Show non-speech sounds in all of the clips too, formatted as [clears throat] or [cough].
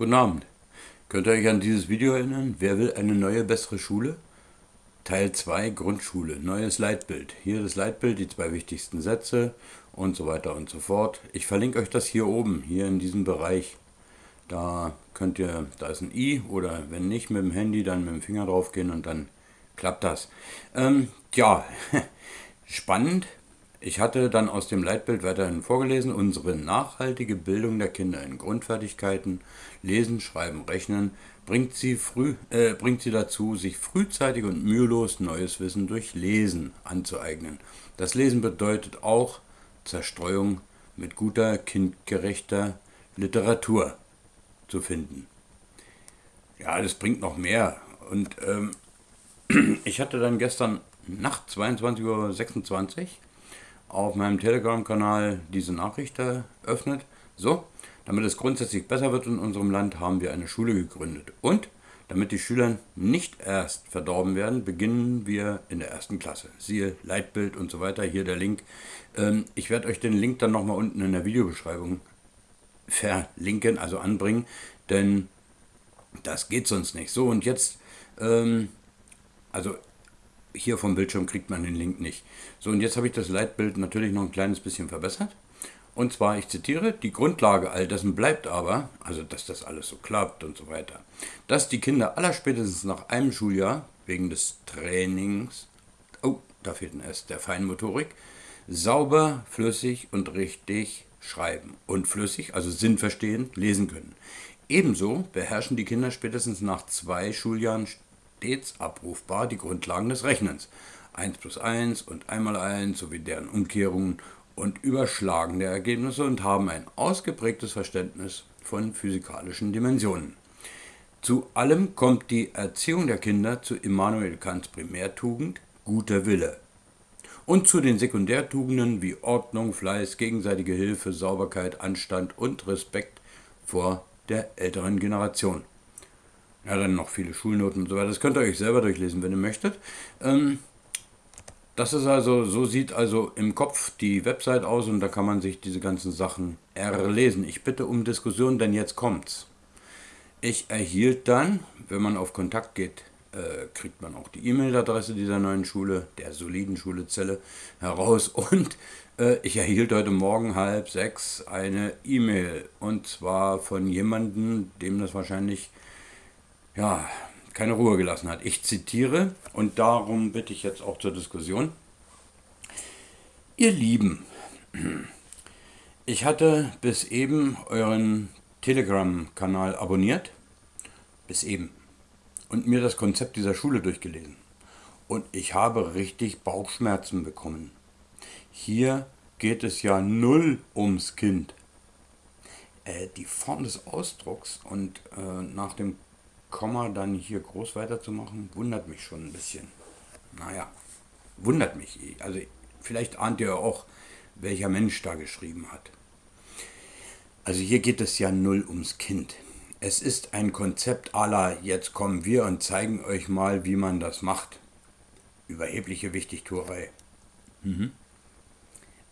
Guten Abend. Könnt ihr euch an dieses Video erinnern? Wer will eine neue, bessere Schule? Teil 2 Grundschule, neues Leitbild. Hier das Leitbild, die zwei wichtigsten Sätze und so weiter und so fort. Ich verlinke euch das hier oben, hier in diesem Bereich. Da könnt ihr, da ist ein i oder wenn nicht mit dem Handy, dann mit dem Finger drauf gehen und dann klappt das. Ähm, ja, [laughs] spannend. Ich hatte dann aus dem Leitbild weiterhin vorgelesen, unsere nachhaltige Bildung der Kinder in Grundfertigkeiten, Lesen, Schreiben, Rechnen, bringt sie, früh, äh, bringt sie dazu, sich frühzeitig und mühelos neues Wissen durch Lesen anzueignen. Das Lesen bedeutet auch Zerstreuung mit guter, kindgerechter Literatur zu finden. Ja, das bringt noch mehr. Und ähm, [clears throat] ich hatte dann gestern Nacht 22.26 Uhr auf meinem Telegram-Kanal diese Nachricht eröffnet. So, damit es grundsätzlich besser wird in unserem Land, haben wir eine Schule gegründet. Und damit die Schüler nicht erst verdorben werden, beginnen wir in der ersten Klasse. Siehe Leitbild und so weiter, hier der Link. Ähm, ich werde euch den Link dann nochmal unten in der Videobeschreibung verlinken, also anbringen, denn das geht sonst nicht. So, und jetzt, ähm, also hier vom Bildschirm kriegt man den Link nicht. So, und jetzt habe ich das Leitbild natürlich noch ein kleines bisschen verbessert. Und zwar, ich zitiere, die Grundlage all dessen bleibt aber, also dass das alles so klappt und so weiter, dass die Kinder allerspätestens nach einem Schuljahr wegen des Trainings, oh, da fehlt ein S, der Feinmotorik, sauber, flüssig und richtig schreiben und flüssig, also sinnverstehend, lesen können. Ebenso beherrschen die Kinder spätestens nach zwei Schuljahren stets abrufbar die Grundlagen des Rechnens. 1 plus 1 und 1 mal 1 sowie deren Umkehrungen und Überschlagen der Ergebnisse und haben ein ausgeprägtes Verständnis von physikalischen Dimensionen. Zu allem kommt die Erziehung der Kinder zu Immanuel Kants Primärtugend guter Wille und zu den Sekundärtugenden wie Ordnung, Fleiß, gegenseitige Hilfe, Sauberkeit, Anstand und Respekt vor der älteren Generation. Ja, dann noch viele Schulnoten und so weiter. Das könnt ihr euch selber durchlesen, wenn ihr möchtet. Ähm, das ist also, so sieht also im Kopf die Website aus und da kann man sich diese ganzen Sachen erlesen. Ich bitte um Diskussion, denn jetzt kommt's. Ich erhielt dann, wenn man auf Kontakt geht, äh, kriegt man auch die E-Mail-Adresse dieser neuen Schule, der soliden Schulezelle, heraus. [laughs] Und äh, ich erhielt heute Morgen halb sechs eine E-Mail. Und zwar von jemandem, dem das wahrscheinlich ja, keine Ruhe gelassen hat. Ich zitiere und darum bitte ich jetzt auch zur Diskussion. Ihr Lieben, ich hatte bis eben euren Telegram-Kanal abonniert, bis eben, und mir das Konzept dieser Schule durchgelesen. Und ich habe richtig Bauchschmerzen bekommen. Hier geht es ja null ums Kind. Äh, die Form des Ausdrucks und äh, nach dem Komma dann hier groß weiterzumachen, wundert mich schon ein bisschen. Naja, wundert mich. Also vielleicht ahnt ihr auch, welcher Mensch da geschrieben hat. Also hier geht es ja null ums Kind. Es ist ein Konzept aller, jetzt kommen wir und zeigen euch mal, wie man das macht. Überhebliche Wichtigtuerei. Mhm.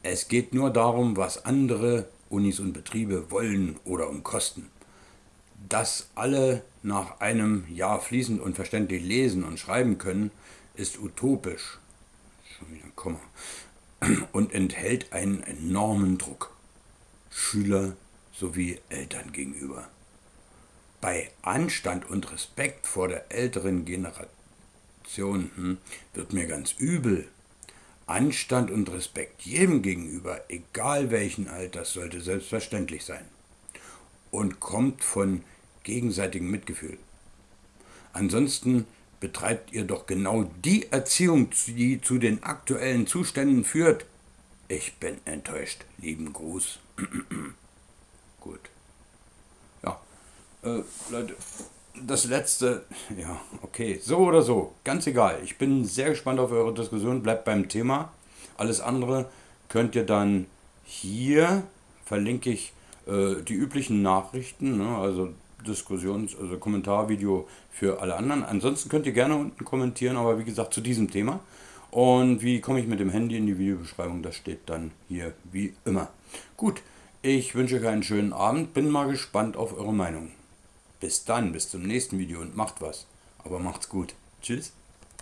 Es geht nur darum, was andere Unis und Betriebe wollen oder um Kosten dass alle nach einem Jahr fließend und verständlich lesen und schreiben können, ist utopisch. Schon wieder ein Komma. Und enthält einen enormen Druck. Schüler sowie Eltern gegenüber. Bei Anstand und Respekt vor der älteren Generation hm, wird mir ganz übel. Anstand und Respekt jedem gegenüber, egal welchen Alters, sollte selbstverständlich sein und kommt von gegenseitigem Mitgefühl. Ansonsten betreibt ihr doch genau die Erziehung, die zu den aktuellen Zuständen führt. Ich bin enttäuscht. Lieben Gruß. [clears throat] Gut. Ja, äh, Leute, das letzte, ja, okay, so oder so, ganz egal. Ich bin sehr gespannt auf eure Diskussion. Bleibt beim Thema. Alles andere könnt ihr dann hier, verlinke ich äh, die üblichen Nachrichten, ne, also Diskussions-, also Kommentarvideo für alle anderen. Ansonsten könnt ihr gerne unten kommentieren, aber wie gesagt zu diesem Thema. Und wie komme ich mit dem Handy in die Videobeschreibung, das steht dann hier wie immer. Gut, ich wünsche euch einen schönen Abend, bin mal gespannt auf eure Meinung. Bis dann, bis zum nächsten Video und macht was. Aber macht's gut. Tschüss.